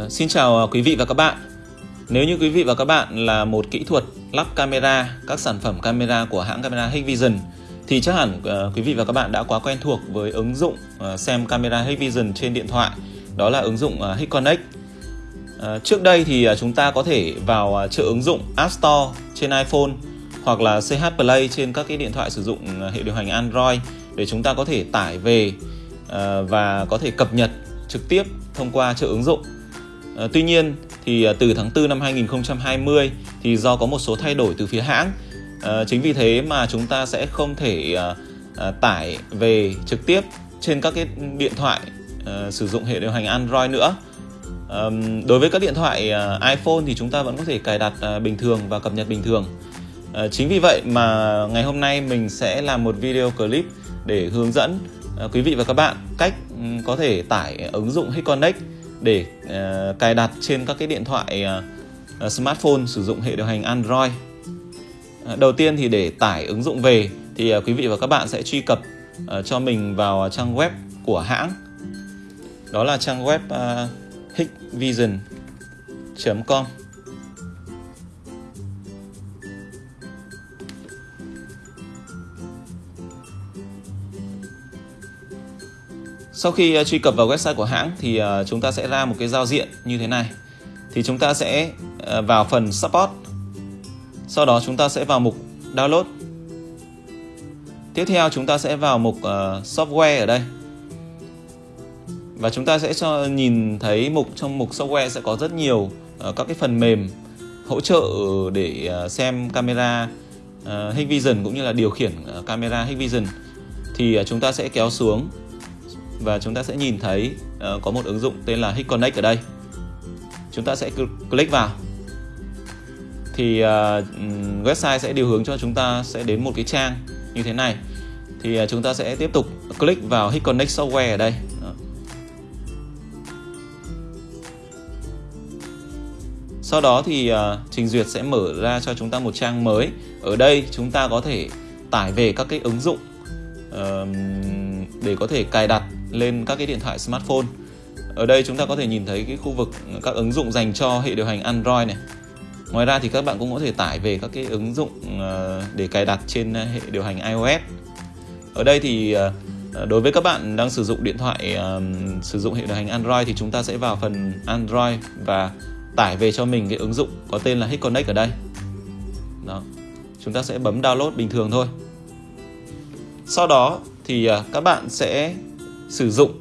Ờ, xin chào ờ, quý vị và các bạn. Nếu như quý vị và các bạn là một kỹ thuật lắp camera, các sản phẩm camera của hãng camera Hikvision thì chắc hẳn ờ, quý vị và các bạn đã quá quen thuộc với ứng dụng xem camera Hikvision trên điện thoại. Đó là ứng dụng HikConnect. Trước đây thì chúng ta có thể vào chợ ứng dụng App Store trên iPhone hoặc là CH Play trên các cái điện thoại sử dụng hệ điều hành Android để chúng ta có thể tải về và có thể cập nhật trực tiếp thông qua chợ ứng dụng Ờ, tuy nhiên thì ờ, từ tháng 4 năm 2020 thì do có một số thay đổi từ phía hãng. Ờ, chính vì thế mà chúng ta sẽ không thể tải về trực tiếp trên các cái điện thoại sử dụng hệ điều hành Android nữa. Đối với các điện thoại iPhone thì chúng ta vẫn có thể cài đặt bình thường và cập nhật bình thường. Chính vì vậy mà ngày hôm nay mình sẽ làm một video clip để hướng dẫn quý vị và các bạn cách có thể tải ứng dụng HitConnect để uh, cài đặt trên các cái điện thoại uh, smartphone sử dụng hệ điều hành Android. Uh, đầu tiên thì để tải ứng dụng về thì uh, quý vị và các bạn sẽ truy cập uh, cho mình vào trang web của hãng. Đó là trang web uh, hikvision.com. Sau khi ờ, truy cập vào website của hãng thì ờ, chúng ta sẽ ra một cái giao diện như thế này. Thì chúng ta sẽ ờ, vào phần Support. Sau đó chúng ta sẽ vào mục Download. Tiếp theo chúng ta sẽ vào mục Software ở đây. Và chúng ta sẽ cho, nhìn thấy mục, trong mục software sẽ có rất nhiều các cái phần mềm hỗ trợ để xem camera Hikvision cũng như là điều khiển camera Hikvision thì chúng ta sẽ kéo xuống và chúng ta sẽ nhìn thấy uh, có một ứng dụng tên là HitConnect ở đây. Chúng ta sẽ click vào. Thì uh, website sẽ điều hướng cho chúng ta sẽ đến một cái trang như thế này. Thì uh, chúng ta sẽ tiếp tục click vào HitConnect software ở đây. Đó. sau đó thì uh, trình duyệt sẽ mở ra cho chúng ta một trang mới. Ở đây chúng ta có thể tải về các cái ứng dụng uh, để có thể cài đặt lên các cái điện thoại smartphone. Ở đây chúng ta có thể nhìn thấy cái khu vực các ứng dụng dành cho hệ điều hành Android này. Ngoài ra thì các bạn cũng có thể tải về các cái ứng dụng ờ, để cài đặt trên ờ, hệ điều hành iOS. Ở đây thì ờ, đối với các bạn đang sử dụng điện thoại sử dụng hệ điều hành Android thì chúng ta sẽ vào phần Android và tải về cho mình cái ứng dụng có tên là HitConnect ở đây. Đó, chúng ta sẽ bấm download bình thường thôi. Sau đó thì các bạn sẽ sử dụng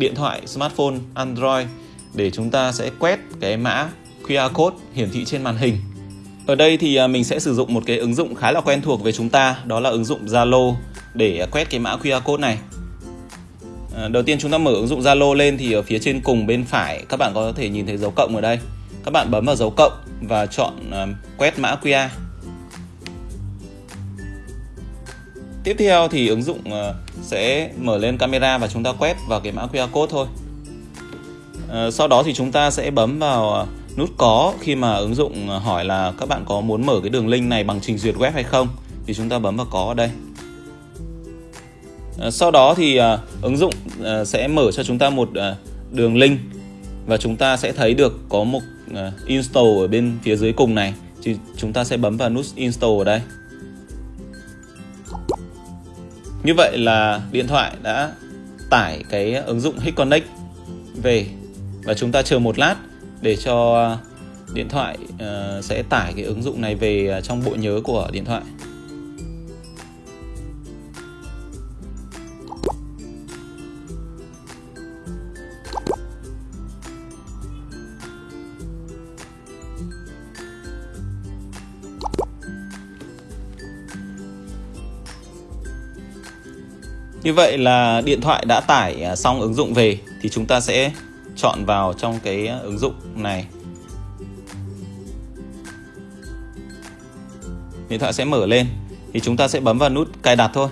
điện thoại smartphone Android để chúng ta sẽ quét cái mã QR code hiển thị trên màn hình. Ở đây thì à, mình sẽ sử dụng một cái ứng dụng khá là quen thuộc với chúng ta, đó là ứng dụng Zalo để quét cái mã QR code này. À, đầu tiên chúng ta mở ứng dụng Zalo lên thì ở phía trên cùng bên phải các bạn có thể nhìn thấy dấu cộng ở đây. Các bạn bấm vào dấu cộng và chọn à, quét mã QR. Tiếp theo thì ứng dụng ờ, sẽ mở lên camera và chúng ta quét vào cái mã QR code thôi. Ờ, sau đó thì chúng ta sẽ bấm vào ờ, nút có khi mà ứng dụng hỏi là các bạn có muốn mở cái đường link này bằng trình duyệt web hay không, thì chúng ta bấm vào có ở đây. Sau đó thì ứng dụng sẽ mở cho chúng ta một đường link và chúng ta sẽ thấy được có một install ở bên phía dưới cùng này thì chúng ta sẽ bấm vào nút install ở đây. Như vậy là điện thoại đã tải cái ứng dụng HitConnect về và chúng ta chờ một lát để cho điện thoại ờ, sẽ tải cái ứng dụng này về ờ, trong bộ nhớ của điện thoại. Như vậy là điện thoại đã tải à, xong ứng dụng về thì chúng ta sẽ chọn vào trong cái à, ứng dụng này. Điện thoại sẽ mở lên thì chúng ta sẽ bấm vào nút cài đặt thôi.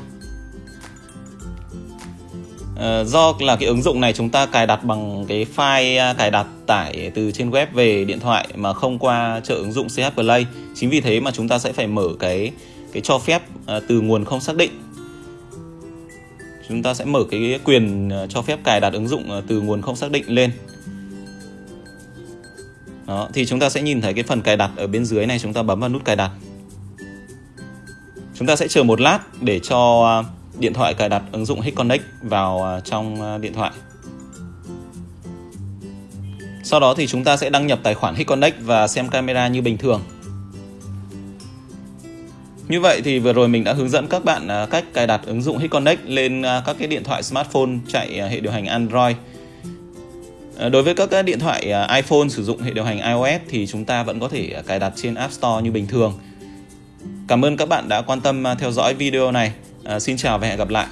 À, do là cái ứng dụng này chúng ta cài đặt bằng cái file à, cài đặt tải từ trên web về điện thoại mà không qua chợ ứng dụng CH Play. Chính vì thế mà chúng ta sẽ phải mở cái cái cho phép từ nguồn không xác định chúng ta sẽ mở cái quyền ờ, cho phép cài đặt ứng dụng ờ, từ nguồn không xác định lên Đó, thì chúng ta sẽ nhìn thấy cái phần cài đặt ở bên dưới này chúng ta bấm vào nút cài đặt. Chúng ta sẽ chờ một lát để cho ờ, điện thoại cài đặt ứng dụng HitConnect vào trong điện thoại. Sau đó thì chúng ta sẽ đăng nhập tài khoản HitConnect và xem camera như bình thường. Như vậy thì vừa rồi mình đã hướng dẫn các bạn à, cách cài đặt ứng dụng HitConnect lên à, các cái điện thoại smartphone chạy à, hệ điều hành Android. Đối với các điện thoại iPhone sử dụng hệ điều hành iOS thì chúng ta vẫn có thể cài đặt trên App Store như bình thường. Cảm ơn các bạn đã quan tâm theo dõi video này. Xin chào và hẹn gặp lại.